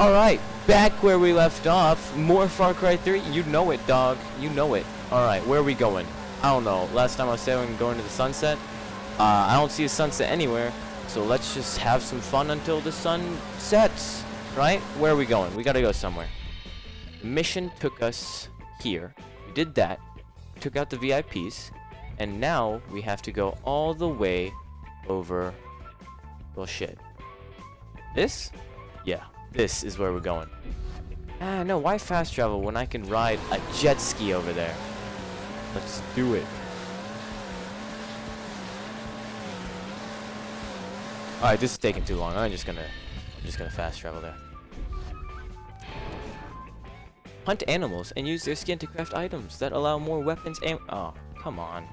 Alright, back where we left off. More Far Cry 3. You know it, dog. You know it. Alright, where are we going? I don't know. Last time I was saying going to the sunset. Uh, I don't see a sunset anywhere. So let's just have some fun until the sun sets. Right? Where are we going? We gotta go somewhere. Mission took us here. We did that. Took out the VIPs. And now we have to go all the way over... Well, shit. This? Yeah. This is where we're going. Ah, no, why fast travel when I can ride a jet ski over there? Let's do it. Alright, this is taking too long. I'm just gonna I'm just gonna fast travel there. Hunt animals and use their skin to craft items that allow more weapons and oh, come on.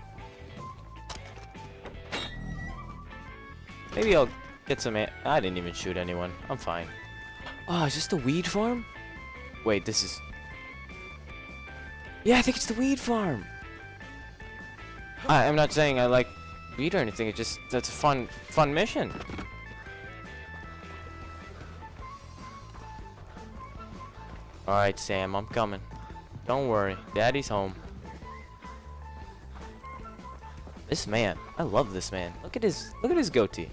Maybe I'll get some I didn't even shoot anyone. I'm fine. Oh, is this the weed farm? Wait, this is... Yeah, I think it's the weed farm. I, I'm not saying I like weed or anything. It's just, that's a fun, fun mission. Alright, Sam, I'm coming. Don't worry. Daddy's home. This man. I love this man. Look at his, look at his goatee.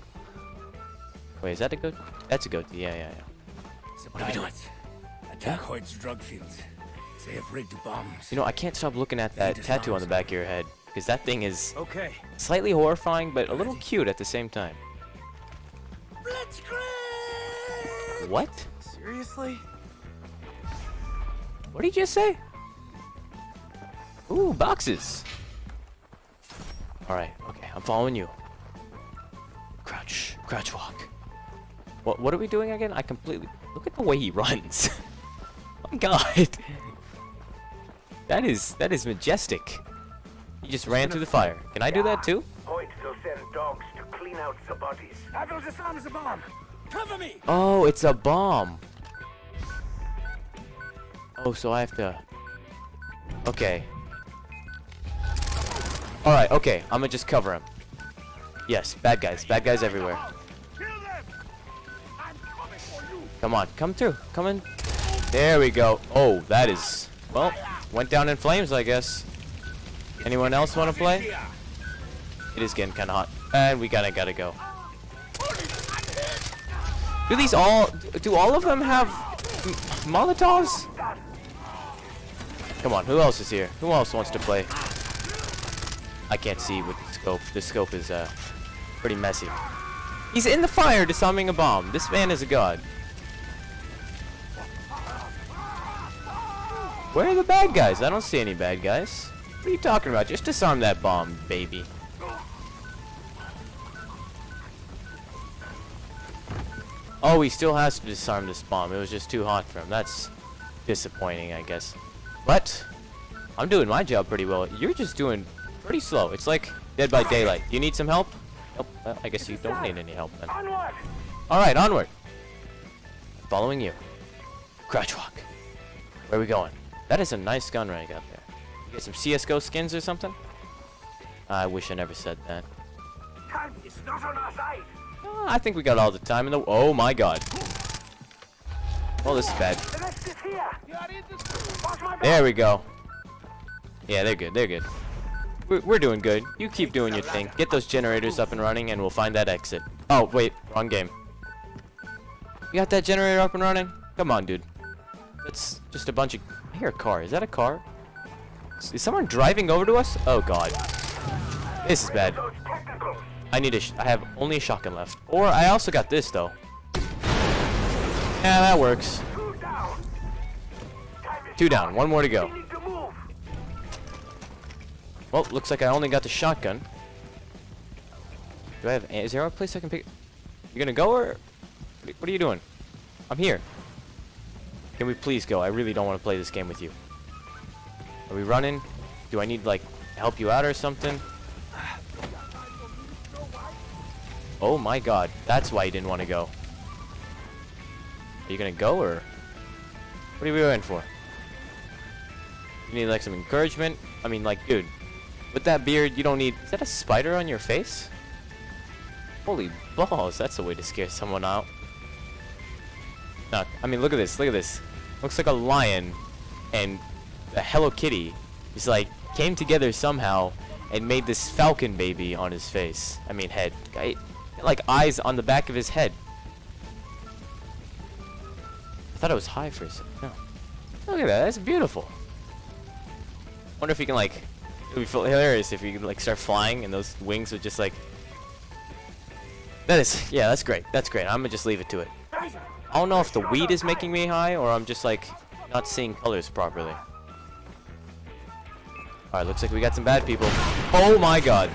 Wait, is that a goatee? That's a goatee. Yeah, yeah, yeah. What are we doing? Attack Hoyt's drug fields. They have rigged bombs. You know, I can't stop looking at that tattoo on the back of your head. Because that thing is okay. slightly horrifying, but a little cute at the same time. Blitzkrieg! What? Seriously? What did you just say? Ooh, boxes. Alright, okay, I'm following you. Crouch, crouch walk. What, what are we doing again? I completely... Look at the way he runs. oh my god. That is, that is majestic. He just ran through the fire. Can I do that too? Hoyt will send dogs to clean out the bodies. I will disarm the bomb. Cover me. Oh, it's a bomb. Oh, so I have to... Okay. Alright, okay. I'm gonna just cover him. Yes, bad guys. Bad guys everywhere. Come on, come through. Come in. There we go. Oh, that is... Well, went down in flames, I guess. Anyone else want to play? It is getting kind of hot. And we gotta, gotta go. Do these all... Do all of them have... Molotovs? Come on, who else is here? Who else wants to play? I can't see with the scope. The scope is, uh, pretty messy. He's in the fire disarming a bomb. This man is a god. Where are the bad guys? I don't see any bad guys. What are you talking about? Just disarm that bomb, baby. Oh, he still has to disarm this bomb. It was just too hot for him. That's disappointing, I guess. But, I'm doing my job pretty well. You're just doing pretty slow. It's like Dead by Daylight. Do you need some help? Nope. Well, I guess you don't need any help then. Alright, onward. Following you. Crouch walk. Where are we going? That is a nice gun rank up there. You get some CSGO skins or something? I wish I never said that. Time is not on our side. Uh, I think we got all the time in the... Oh my god. Well, this is bad. The rest is here. Watch my back. There we go. Yeah, they're good. They're good. We're, we're doing good. You keep doing your thing. Get those generators up and running, and we'll find that exit. Oh, wait. Wrong game. You got that generator up and running? Come on, dude. That's just a bunch of... Hear a car. Is that a car? Is someone driving over to us? Oh, God. This is bad. I need a... I have only a shotgun left. Or I also got this, though. Yeah, that works. Two down. One more to go. Well, looks like I only got the shotgun. Do I have... Is there a place I can pick... You gonna go, or... What are you doing? I'm here. Can we please go? I really don't want to play this game with you. Are we running? Do I need, like, help you out or something? Oh my god. That's why you didn't want to go. Are you gonna go, or... What are we going for? You need, like, some encouragement? I mean, like, dude. With that beard, you don't need... Is that a spider on your face? Holy balls, that's a way to scare someone out. I mean, look at this. Look at this. Looks like a lion and a Hello Kitty. He's like came together somehow and made this falcon baby on his face. I mean, head. I, like eyes on the back of his head. I thought it was high for a second. No. Look at that. That's beautiful. Wonder if you can like. It would be hilarious if you could like start flying and those wings would just like. That is, yeah, that's great. That's great. I'm gonna just leave it to it. I don't know if the weed is making me high or I'm just like not seeing colors properly. Alright, looks like we got some bad people. Oh my god.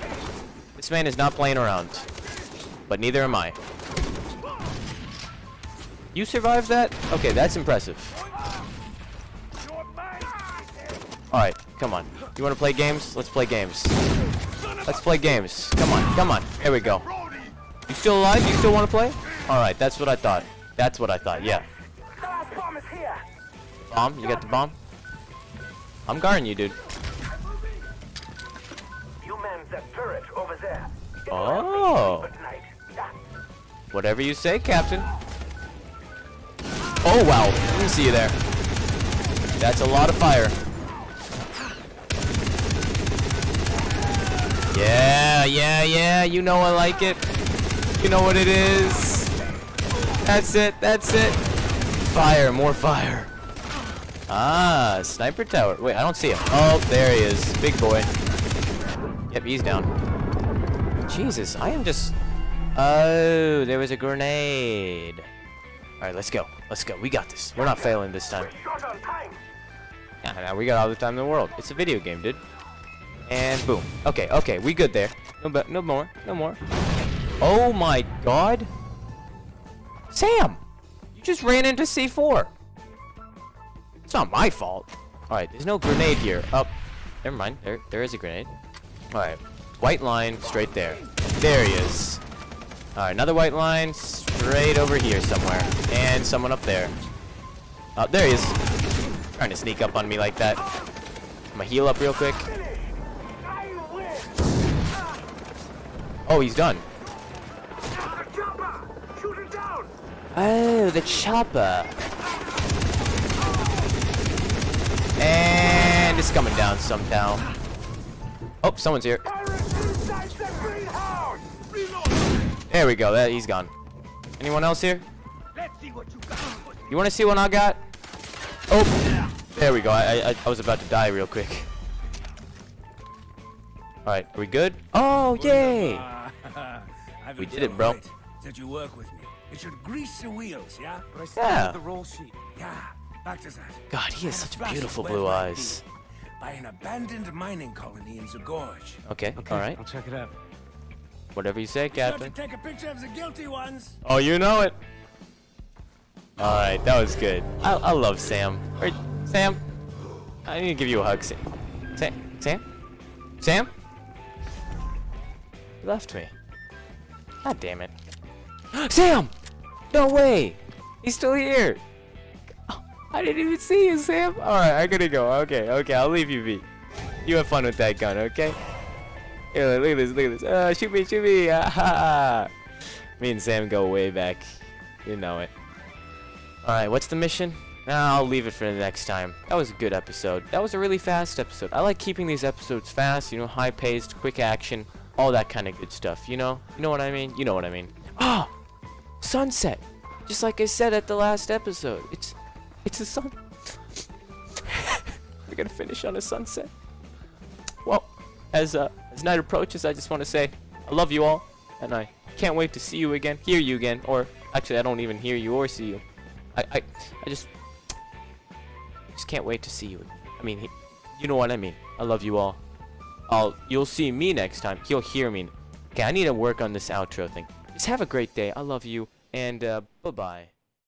This man is not playing around. But neither am I. You survived that? Okay, that's impressive. Alright, come on. You want to play games? Let's play games. Let's play games. Come on, come on. Here we go. You still alive? You still want to play? Alright, that's what I thought. That's what I thought, yeah. Bomb? You got the bomb? I'm guarding you, dude. You man that turret over there. Oh. Whatever you say, Captain. Oh, wow. Didn't see you there. That's a lot of fire. Yeah, yeah, yeah. You know I like it. You know what it is. That's it. That's it. Fire. More fire. Ah, sniper tower. Wait, I don't see him. Oh, there he is. Big boy. Yep, he's down. Jesus, I am just... Oh, there was a grenade. Alright, let's go. Let's go. We got this. We're not failing this time. Yeah, now we got all the time in the world. It's a video game, dude. And boom. Okay, okay, we good there. No, no more. No more. Oh my god. Sam! You just ran into C4. It's not my fault. Alright, there's no grenade here. Up. Oh, never mind. There, there is a grenade. Alright. White line, straight there. There he is. Alright, another white line, straight over here somewhere. And someone up there. Oh, there he is. Trying to sneak up on me like that. I'm gonna heal up real quick. Oh, he's done. Oh, the chopper. And it's coming down somehow. Oh, someone's here. Pirates inside the greenhouse. There we go. That he's gone. Anyone else here? Let's see what you want to see what I got? Oh, there we go. I, I I was about to die real quick. All right, are we good? Oh, yay! We did it, bro. That you work with me. It should grease the wheels, yeah? But I still Yeah. the roll sheet. Yeah. Back to that. God, he has I had a such beautiful blue eyes. By an abandoned mining colony in Zagorge. Okay, Okay, all right. I'll check it out. Whatever you say, Be sure Captain. to take a picture of the guilty ones. Oh, you know it. All right, that was good. I, I love Sam. Wait, Sam, I need to give you a hug, Sam. Sam, Sam, Sam. You left me. God damn it. Sam! No way! He's still here. Oh, I didn't even see you, Sam. All right, I gotta go. Okay, okay, I'll leave you be. You have fun with that gun, okay? Here, look at this, look at this. Uh, shoot me, shoot me. Ah. Me and Sam go way back. You know it. Alright, what's the mission? I'll leave it for the next time. That was a good episode. That was a really fast episode. I like keeping these episodes fast, you know, high paced, quick action, all that kind of good stuff, you know? You know what I mean? You know what I mean. Ah! sunset! Just like I said at the last episode. It's it's a sun. We're gonna finish on a sunset. Well, as uh, as night approaches, I just want to say I love you all, and I can't wait to see you again, hear you again, or actually, I don't even hear you or see you. I I, I just just can't wait to see you. I mean, you know what I mean. I love you all. I'll you'll see me next time. You'll hear me. Okay, I need to work on this outro thing. Just have a great day. I love you, and uh, bye bye.